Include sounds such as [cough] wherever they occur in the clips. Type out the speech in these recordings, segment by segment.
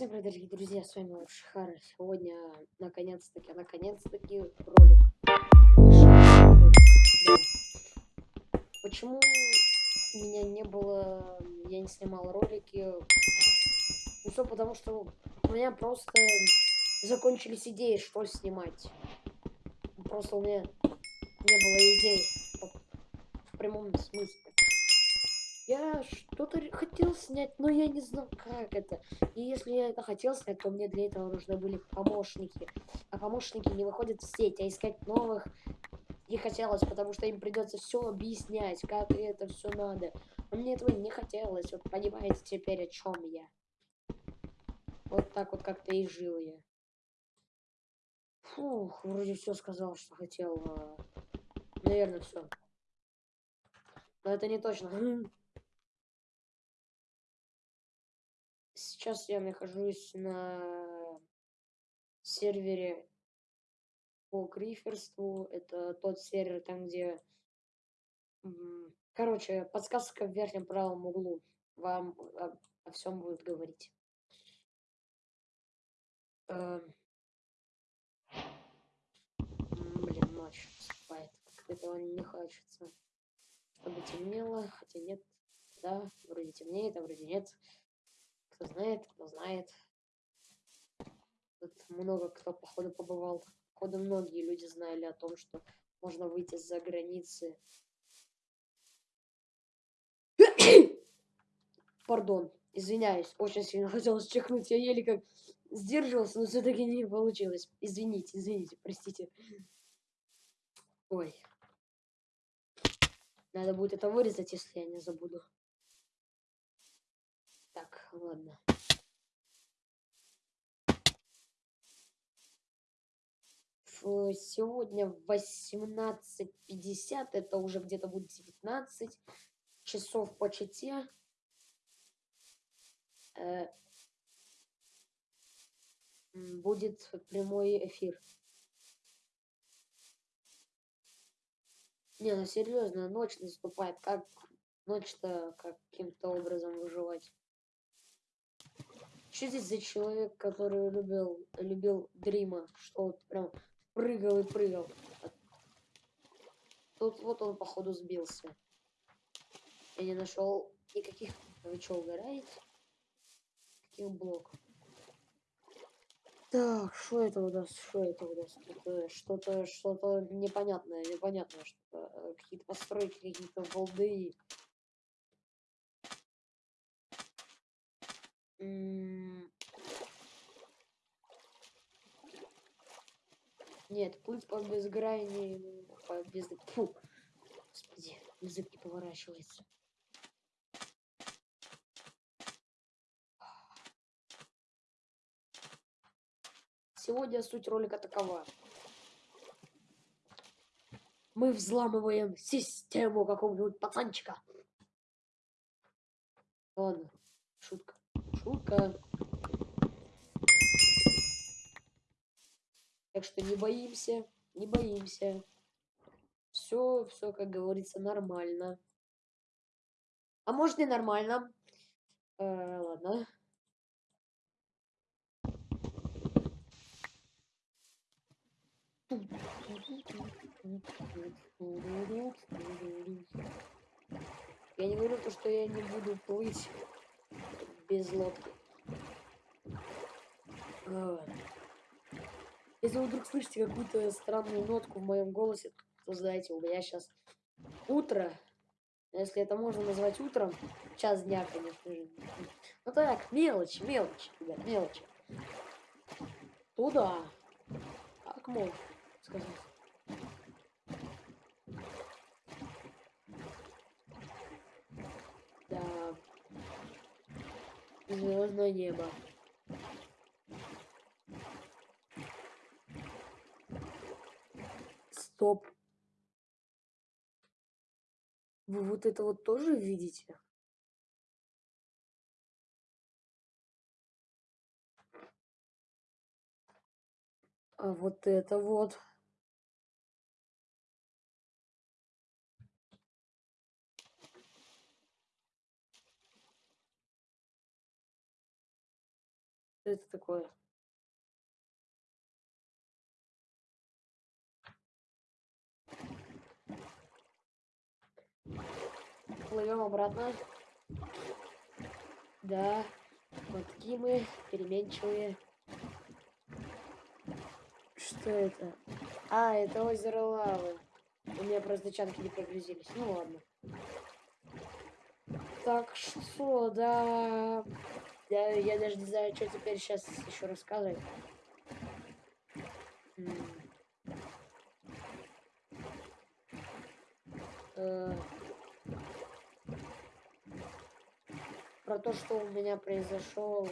Всем привет, дорогие друзья, с вами Шихара. Сегодня, наконец-таки, наконец-таки, ролик. Почему меня не было, я не снимал ролики? Ну все потому, что у меня просто закончились идеи, что снимать. Просто у меня не было идей в прямом смысле. Я что-то хотел снять, но я не знал, как это. И если я это хотел снять, то мне для этого нужны были помощники. А помощники не выходят в сеть, а искать новых не хотелось, потому что им придется все объяснять, как это все надо. А мне этого не хотелось. Вот понимаете теперь, о чем я. Вот так вот как-то и жил я. Фух, вроде все сказал, что хотел. А, Наверное, все. Но это не точно. Сейчас я нахожусь на сервере по гриферству. Это тот сервер, там где... Короче, подсказка в верхнем правом углу. Вам о, о всем будет говорить. Эм... Блин, ночь наступает. Как этого не хочется. Чтобы темнело, хотя нет. Да, вроде темнеет, а вроде нет. Кто знает, кто знает. Тут много кто, походу, побывал. Походу, многие люди знали о том, что можно выйти за границы. [coughs] Пардон, извиняюсь, очень сильно [laughs] хотелось чихнуть. Я еле как сдерживался, но все-таки не получилось. Извините, извините, простите. Ой. Надо будет это вырезать, если я не забуду. Ладно. Сегодня в 18.50, это уже где-то будет 19 часов по чете. Э, будет прямой эфир. Не, ну серьезно, ночь наступает. Как ночь-то каким-то образом выживать? Что здесь за человек, который любил, любил Дрима? Что вот прям прыгал и прыгал. Тут вот он, походу, сбился. Я не нашел никаких... Вы что, угораете? Каких блоков? Так, что это у нас? Что это у нас? Что-то, что-то непонятное, непонятное, что э, какие-то постройки, какие-то волды. Нет, путь по безгрании, по без... Фу. Господи, язык не поворачивается. Сегодня суть ролика такова. Мы взламываем систему какого-нибудь пацанчика. Ладно, шутка. Шутка. Так что не боимся, не боимся. Все, все, как говорится, нормально. А может и нормально. Э, ладно. Я не говорю то, что я не буду плыть без лодки. А. Если вы вдруг слышите какую-то странную нотку в моем голосе, то знаете, у меня сейчас утро. Если это можно назвать утром, час дня, конечно же. Ну так, мелочь, мелочь, ребят, мелочь. Туда. Как можно сказать? Да. Звездное небо. Стоп. Вы вот это вот тоже видите? А вот это вот. Что это такое? Плывем обратно. Да, вот мы переменчивые. Что это? А, это озеро лавы. У меня просто чанки не прогрузились. Ну ладно. Так что, да... Я, я даже не знаю, что теперь сейчас еще рассказывать. Э, про то, что у меня произошел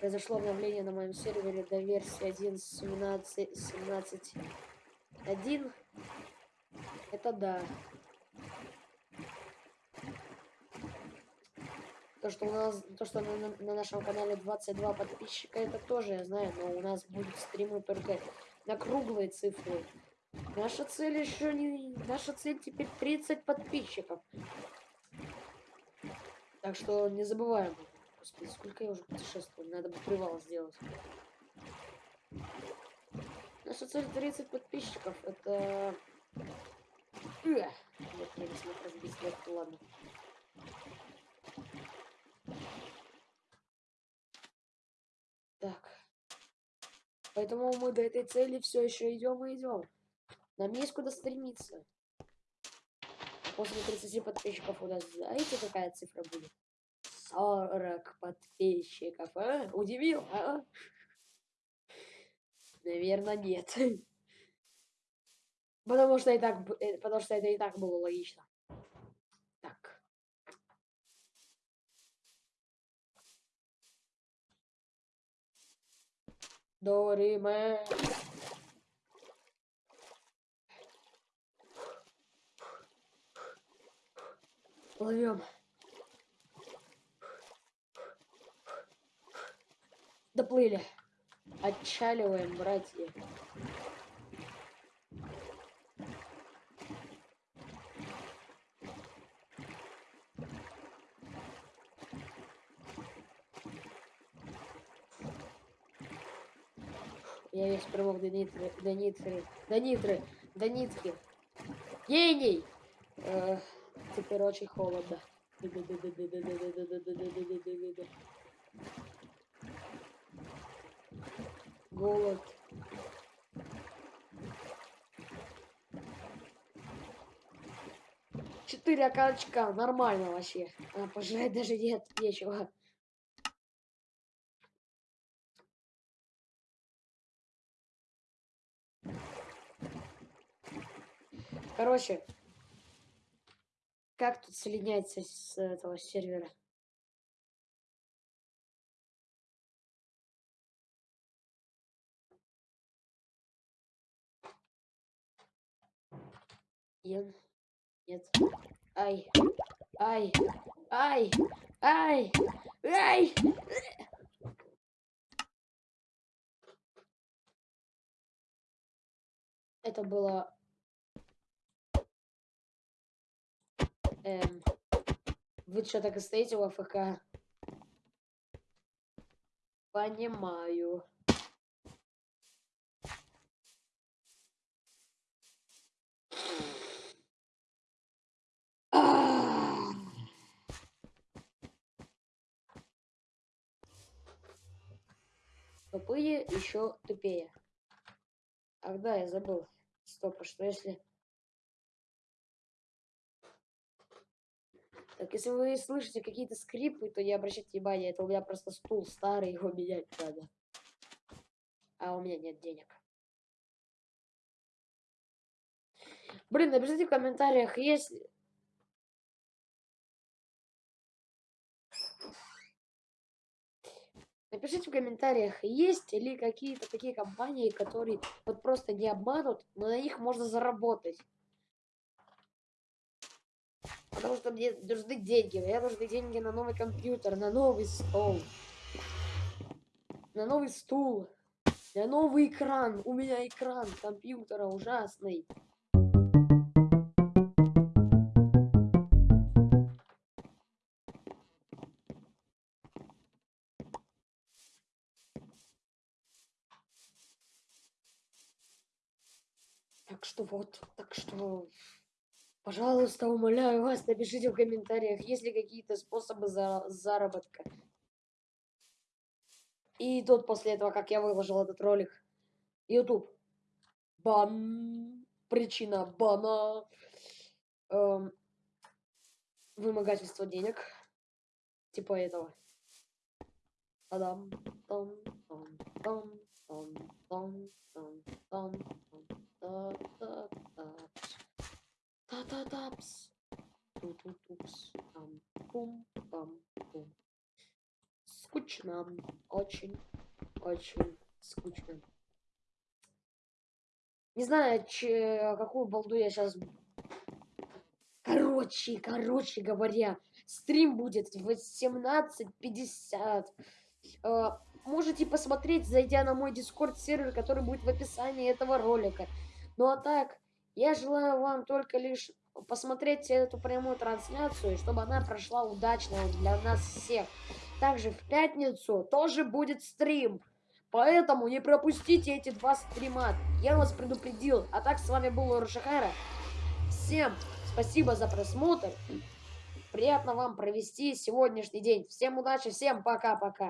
произошло обновление на моем сервере до версии 1.17.17.1 это да То, что у нас, то, что на, на нашем канале 22 подписчика, это тоже я знаю, но у нас будут стримы только на круглые цифры. Наша цель еще не... Наша цель теперь 30 подписчиков. Так что не забываем. Господи, сколько я уже путешествую. Надо бы привал сделать. Наша цель 30 подписчиков. Это... Нет, я не смог разбить, ладно. Так. Поэтому мы до этой цели все еще идем и идем. Нам есть куда стремиться. После 30 подписчиков у нас, знаете, какая цифра будет? 40 подписчиков, а? Удивил, а? Наверное, нет. [laughs] Потому что и так, э, потому что это и так было логично. До ре ме. Плывем доплыли. Отчаливаем братья Я весь промок до нитры, до нитры, до нитры, до нитки. Гений! Э, теперь очень холодно. Голод. Четыре окорочка, нормально вообще. А, пожрать даже нет, нечего. Короче, как тут соединяется с этого сервера? Ен. Нет. Ай. Ай. Ай. Ай. Ай. Это было Эм, вы что, так и стоите в АФК? Понимаю. Тупые еще тупее. Ах да, я забыл. Стоп, а что если Так, если вы слышите какие-то скрипы, то не обращайте внимания, это у меня просто стул старый, [laughs] его менять надо. А у меня нет денег. Блин, напишите в комментариях, если... Напишите в комментариях, есть ли какие-то такие компании, которые вот просто не обманут, но на них можно заработать. Потому что мне нужны деньги. Мне нужны деньги на новый компьютер, на новый стол. На новый стул. На новый экран. У меня экран компьютера ужасный. Так что вот, так что пожалуйста, умоляю вас, напишите в комментариях, есть ли какие-то способы за заработка. И тут после этого, как я выложил этот ролик, YouTube. Бан. Причина бана. Эм, вымогательство денег. Типа этого. Адам. Там, там, там, там, там, там, там, там, та та та та тапс ту ту тупс там пум пам пум. Скучно. Очень очень скучно. Не знаю че, какую балду я сейчас короче короче говоря стрим будет в 18.50 э, можете посмотреть зайдя на мой дискорд сервер который будет в описании этого ролика. Ну а так я желаю вам только лишь посмотреть эту прямую трансляцию чтобы она прошла удачно для нас всех. Также в пятницу тоже будет стрим поэтому не пропустите эти два стрима. Я вас предупредил. А так с вами был Урушахара всем спасибо за просмотр. Приятно вам провести сегодняшний день. Всем удачи всем пока пока